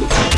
Let's go.